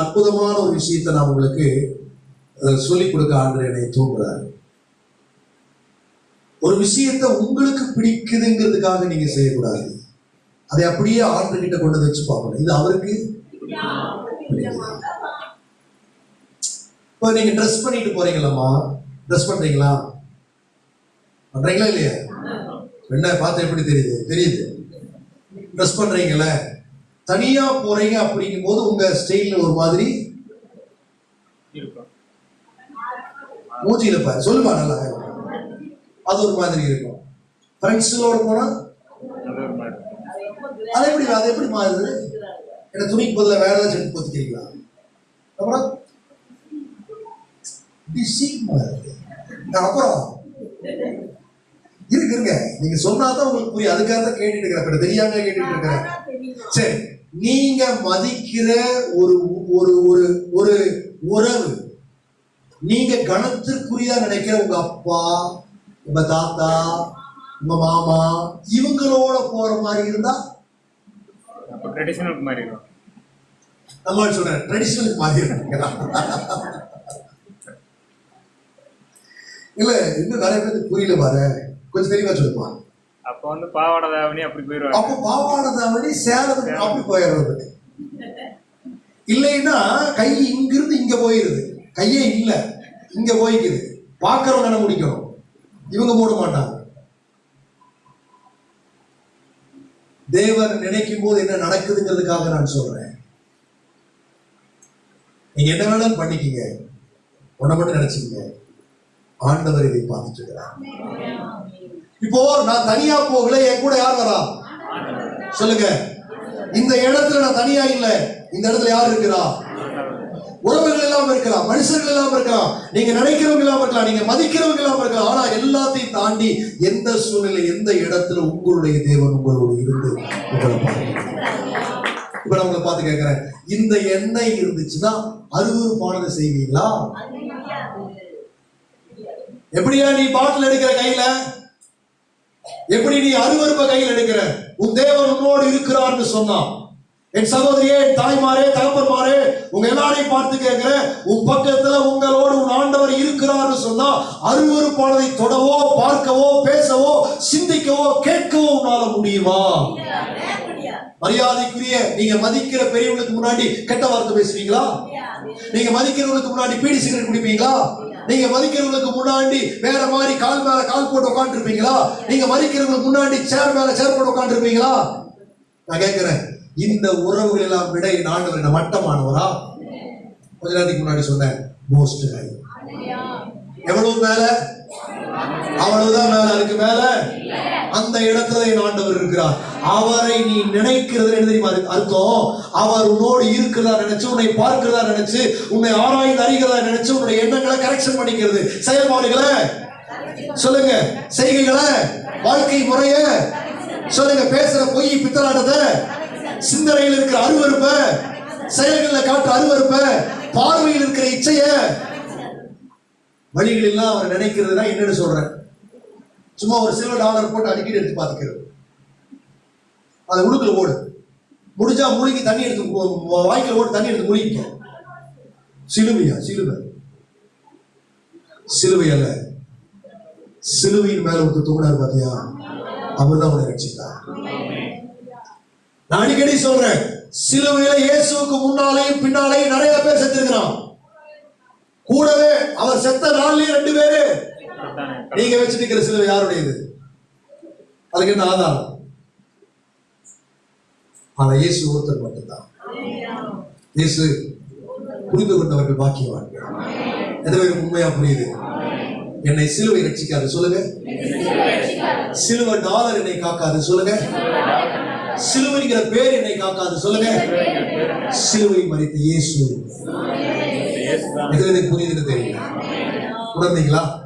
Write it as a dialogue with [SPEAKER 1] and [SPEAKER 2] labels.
[SPEAKER 1] அற்புதமான ஒரு விஷயத்தை நான் உங்களுக்கு சொல்லிக் கொடுக்க ஆண்டு என்னை தூண்டுறாரு ஒரு விஷயத்தை உங்களுக்கு பிடிக்குதுங்கிறதுக்காக நீங்க செய்யக்கூடாது. அதை அப்படியே ஆண்டு கிட்ட கொண்டு வந்து வச்சு பார்க்கணும். இது அவருக்கு இப்போ நீங்க ட்ரெஸ் பண்ணிட்டு போறீங்களாம்மா? ட்ரெஸ் பண்றீங்களா? பண்றீங்களா இல்லையா? என்ன பார்த்து எப்படி தெரியுது? தெரியுது. ட்ரெஸ் பண்றீங்கல்ல தனியா போறீங்க அப்படிங்கும் போது உங்க ஸ்டைல்ல ஒரு மாதிரி
[SPEAKER 2] இருக்கும்.
[SPEAKER 1] பாரு. சொல்லுமா நல்லா அது ஒரு மாதிரி இருக்கும். ஃப்ரெண்ட்ஸுகளோட போனா
[SPEAKER 2] அது
[SPEAKER 1] எப்படி அது எப்படி மாறுது? என்ன துணிக்கு பதிலாக வேற ஏதாச்சும் செட்டு பொத்திக்கிறீங்களா அப்புறம் அப்புறம் இருக்கு. இருங்க நீங்க சொன்னாதான் உங்களுக்கு புரியும். அதுக்காக தான் கேட்டுட்டு இருக்கிறேன். தெரியாம கேட்டுட்டு இருக்கிறேன். சரி. நீங்க மதிக்கிற ஒரு ஒரு ஒரு ஒரு உறவு. நீங்க கணத்திற்குரியா நினைக்கிற உங்க அப்பா உங்க தாத்தா உங்க மாமா இவங்களோட போற மாதிரி இருந்தா?
[SPEAKER 2] ட்ரெடிஷனலுக்கு மாதிரி
[SPEAKER 1] நம்ம சொல்றேன். ட்ரெடிஷனல் மாதிரி இல்ல இன்னும் நிறைய பேருக்கு புரியல பாரு. கொஞ்சம் தெளிவா சொல்லுமா?
[SPEAKER 2] அப்போ வந்து பாவாடை தாவணி அப்படி போயிடுவாங்க
[SPEAKER 1] அப்போ பாவாடை தாவணி சேலத்துக்கு அப்படி போயிடுறது. இல்லைன்னா கை இங்கிருந்து இங்க போயிருது. கையே இல்ல. இங்க போய்க்குது. பார்க்கறவங்க என்ன முடிக்கணும் இவங்க போட மாட்டாங்க. தேவன் நினைக்கும் போது என்ன நடக்குதுங்கிறதுக்காக நான் சொல்றேன். நீங்க என்ன வேணாலும் பண்ணிக்கங்க. உன்னை மட்டும் நினைச்சுக்கங்க. ஆண்டவர் இதை பார்த்துட்டு இருக்கிறார். இப்போ நான் தனியா போகல என் கூட யார் வரா? சொல்லுங்க. இந்த இடத்துல நான் தனியா இல்ல இந்த இடத்துல யார் இருக்கிறா? உறவுகள் எல்லாம் இருக்கலாம் மனுஷர்கள் எல்லாம் இருக்கலாம் நீங்க நினைக்கிறவங்க எல்லாம் இருக்கலாம் நீங்க மதிக்கிறவங்க எல்லாம் இருக்கலாம் ஆனா எல்லாத்தையும் தாண்டி எந்த சூழ்நிலை எந்த இடத்துல உங்களுடைய தேவன் உங்களோடு இருந்து உங்களை இப்ப நான் உங்களை பார்த்து கேட்கிறேன் இந்த எண்ணெய் இருந்துச்சுன்னா அருவருப்பானதை செய்வீங்களா? எப்படியா நீ பாட்டில் எடுக்கிற கையில? எப்படி நீ அருவருப்ப கையில் எடுக்கிற? உன் தேவன் உன்னோடு இருக்கிறார்னு சொன்னான். என் சகோதரியே என் தாய்மாரே தகப்பன்மாரே உங்க எல்லாரையும் பார்த்து கேட்கிறேன். உன் பக்கத்துல உங்களோடு உன் ஆண்டவர் இருக்கிறார்னு சொன்னா அருவருப்பானதை தொடவோ பார்க்கவோ பேசவோ சிந்திக்கவோ கேட்கவோ உன்னால முடியுமா? மரியாதைக்குரிய நீங்க மதிக்கிற பெரியவங்களுக்கு முன்னாடி கெட்ட வார்த்தை பேசுவீங்களா? நீங்க மதிக்கிறவங்களுக்கு முன்னாடி பீடி சிகரெட் குடிப்பீங்களா? நீங்க மதிக்கிறவங்களுக்கு முன்னாடி வேற மாதிரி கால் மேல உட்காந்துருப்பீங்களா நீங்க மறிக்கிறவங்களுக்கு முன்னாடி சேர் மேல சேர் போட்டு உட்காந்துருப்பீங்களா நான் கேட்கிறேன் இந்த உறவுகள் எல்லாம் விட என் ஆண்டவர் என்ன மட்டமானவரா? கொஞ்ச நேரத்துக்கு முன்னாடி சொன்னேன் மோஸ்ட் ஹை எவ்வளவு மேல? அவ்வளவுதான் மேல. அதுக்கு மேல? அந்த இடத்துல என் ஆண்டவர் இருக்கிறார். அவரை நீ நினைக்கிறது என்ன தெரியுமா அர்த்தம்? அவர் உன்னோடு இருக்கிறதா நினைச்சு உன்னை பார்க்கிறதா நினைச்சு உன்னை ஆராய்ந்து அறிகிறதா நினைச்சு உன்னுடைய எண்ணங்களை கரெக்ஷன் பண்ணிக்கிறது. செயல்பாடுகளை? சொல்லுங்க செய்கைகளை வாழ்க்கை முறைய சொல்லுங்க பேசுற பொய் பித்தலாட்டத சிந்தனையில் இருக்கிற அருவறுப்ப செயல்களில் காட்டுற அருவறுப்ப பார்வையில் இருக்கிற இச்சைய வழிகள் எல்லாம் அவர் நினைக்கிறதுனா என்னன்னு சொல்றேன். சும்மா ஒரு சில்வர் டாலர் போட்டு அடிக்கடி எடுத்து பார்த்துக்கிறது. அதை உழுக்குல ஓடு முடிஞ்சா முழுங்கி தண்ணி எடுத்து உ- வாய்க்குல ஓட்டு தண்ணி எடுத்து முழுகிக்க. சிலுமையா சிலுவை. சிலுவை அல்ல. சிலுவையின் மேல வந்து தூங்கினார் பாத்தியா? அவர் தான் உன்னை ரட்சித்தார் நான் அடிக்கடி சொல்றேன் சிலுவையில இயேசுவுக்கு முன்னாலேயும் பின்னாலேயும் நிறைய பேர் செத்துருக்கிறான். கூடவே அவர் செத்த நாள்லயும் ரெண்டு பேரு. நீங்க வச்சுட்டு இருக்கிற சிலுவை யாருடையது? அதுக்கு என்ன ஆதாரம்? ஆனா இயேசு ஒருத்தர் மட்டும்தான். இயேசு புரிந்து கொண்டவர்கள் பாக்கியவான்கள். எத்தனை பேருக்கு உண்மையா புரியுது? என்னை சிலுவை ரட்சிக்காது சொல்லுங்க. சிலுவை டாலர் என்னை காக்காது சொல்லுங்க. சிலுவைங்கிற பேர் என்னை காக்காது சொல்லுங்க. சிலுவை மறித்த இயேசு. இது எனக்கு புரியுதுன்னு தெரியல. உணர்ந்தீங்களா?